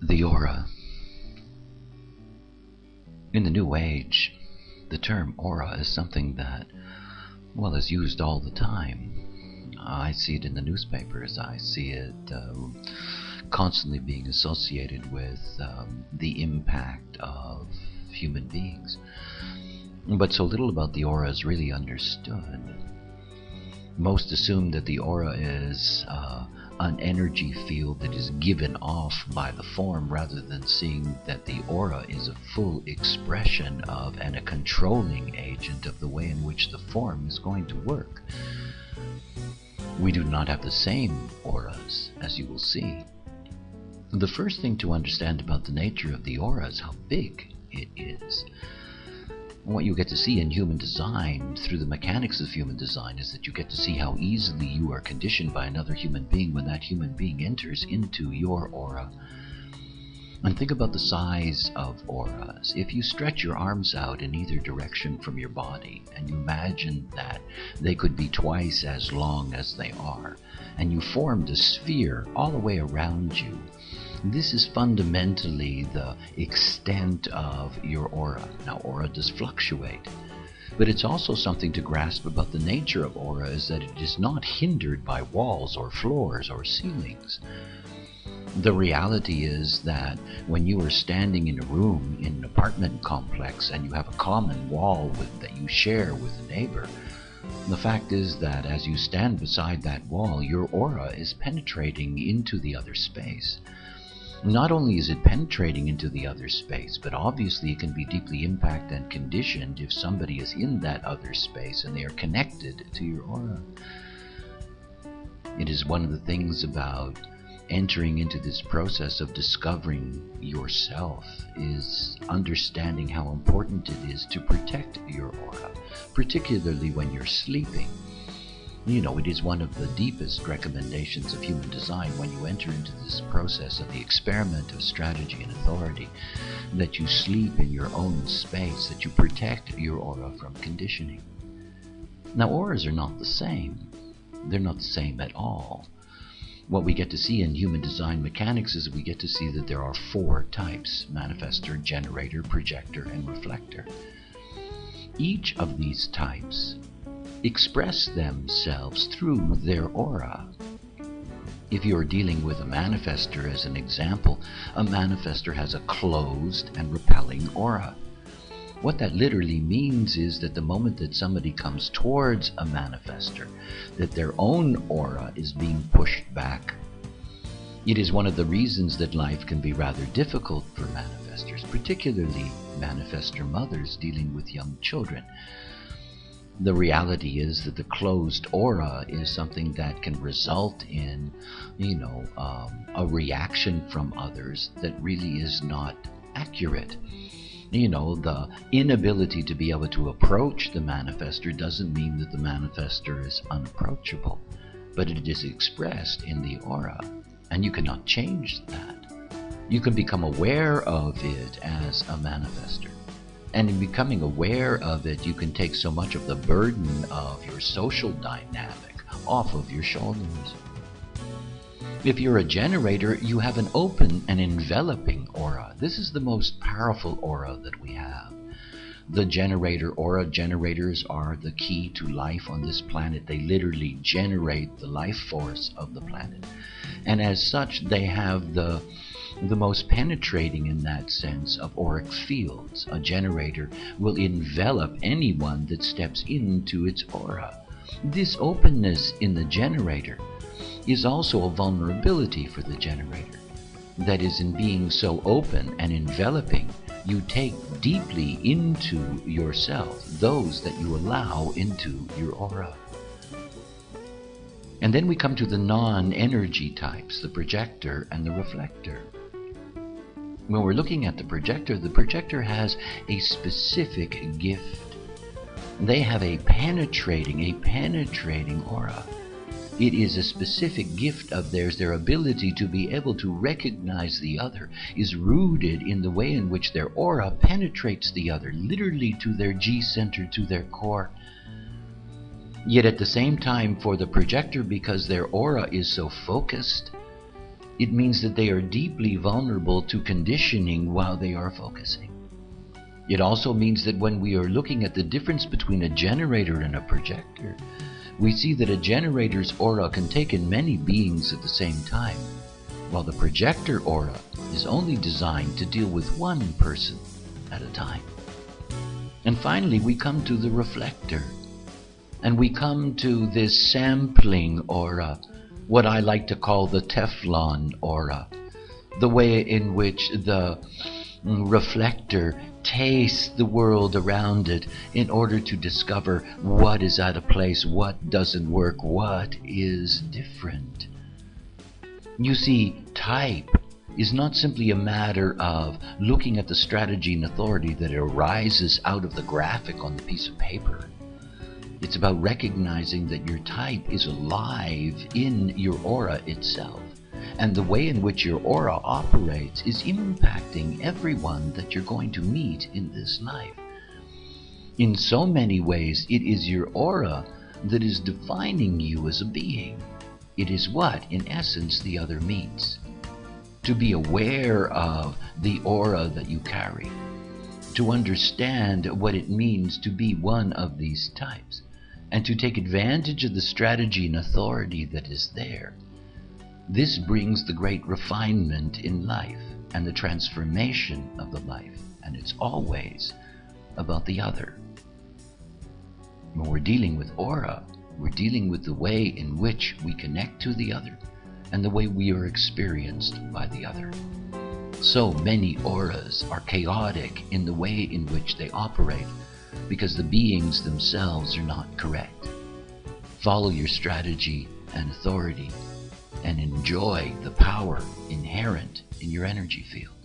The aura. In the New Age, the term aura is something that, well, is used all the time. I see it in the newspapers. I see it um, constantly being associated with um, the impact of human beings. But so little about the aura is really understood. Most assume that the aura is an energy field that is given off by the form rather than seeing that the aura is a full expression of and a controlling agent of the way in which the form is going to work. We do not have the same auras, as you will see. The first thing to understand about the nature of the aura is how big it is what you get to see in human design through the mechanics of human design is that you get to see how easily you are conditioned by another human being when that human being enters into your aura. And think about the size of auras. If you stretch your arms out in either direction from your body and you imagine that they could be twice as long as they are, and you formed a sphere all the way around you, this is fundamentally the extent of your aura. Now, aura does fluctuate, but it's also something to grasp about the nature of aura is that it is not hindered by walls or floors or ceilings. The reality is that when you are standing in a room in an apartment complex and you have a common wall with, that you share with a neighbor, the fact is that as you stand beside that wall, your aura is penetrating into the other space. Not only is it penetrating into the other space, but obviously it can be deeply impacted and conditioned if somebody is in that other space and they are connected to your aura. It is one of the things about entering into this process of discovering yourself is understanding how important it is to protect your aura, particularly when you're sleeping. You know, it is one of the deepest recommendations of human design when you enter into this process of the experiment of strategy and authority that you sleep in your own space, that you protect your aura from conditioning. Now, auras are not the same. They're not the same at all. What we get to see in human design mechanics is we get to see that there are four types manifestor, generator, projector, and reflector. Each of these types express themselves through their aura. If you're dealing with a manifestor as an example, a manifestor has a closed and repelling aura. What that literally means is that the moment that somebody comes towards a manifestor, that their own aura is being pushed back. It is one of the reasons that life can be rather difficult for manifestors, particularly manifestor mothers dealing with young children the reality is that the closed aura is something that can result in, you know, um, a reaction from others that really is not accurate. You know, the inability to be able to approach the manifestor doesn't mean that the manifestor is unapproachable, but it is expressed in the aura, and you cannot change that. You can become aware of it as a manifestor and in becoming aware of it, you can take so much of the burden of your social dynamic off of your shoulders. If you're a generator, you have an open and enveloping aura. This is the most powerful aura that we have. The generator aura generators are the key to life on this planet. They literally generate the life force of the planet. And as such, they have the the most penetrating in that sense of auric fields. A generator will envelop anyone that steps into its aura. This openness in the generator is also a vulnerability for the generator. That is, in being so open and enveloping, you take deeply into yourself those that you allow into your aura. And then we come to the non energy types, the projector and the reflector when we're looking at the projector, the projector has a specific gift. They have a penetrating, a penetrating aura. It is a specific gift of theirs. Their ability to be able to recognize the other is rooted in the way in which their aura penetrates the other, literally to their G center, to their core. Yet at the same time, for the projector, because their aura is so focused, it means that they are deeply vulnerable to conditioning while they are focusing. It also means that when we are looking at the difference between a generator and a projector, we see that a generator's aura can take in many beings at the same time, while the projector aura is only designed to deal with one person at a time. And finally, we come to the reflector. And we come to this sampling aura, what I like to call the Teflon aura, the way in which the mm, reflector tastes the world around it in order to discover what is out of place, what doesn't work, what is different. You see, type is not simply a matter of looking at the strategy and authority that arises out of the graphic on the piece of paper. It's about recognizing that your type is alive in your aura itself. And the way in which your aura operates is impacting everyone that you're going to meet in this life. In so many ways, it is your aura that is defining you as a being. It is what, in essence, the other meets. To be aware of the aura that you carry. To understand what it means to be one of these types and to take advantage of the strategy and authority that is there. This brings the great refinement in life and the transformation of the life, and it's always about the other. When we're dealing with aura, we're dealing with the way in which we connect to the other and the way we are experienced by the other. So many auras are chaotic in the way in which they operate because the beings themselves are not correct. Follow your strategy and authority and enjoy the power inherent in your energy field.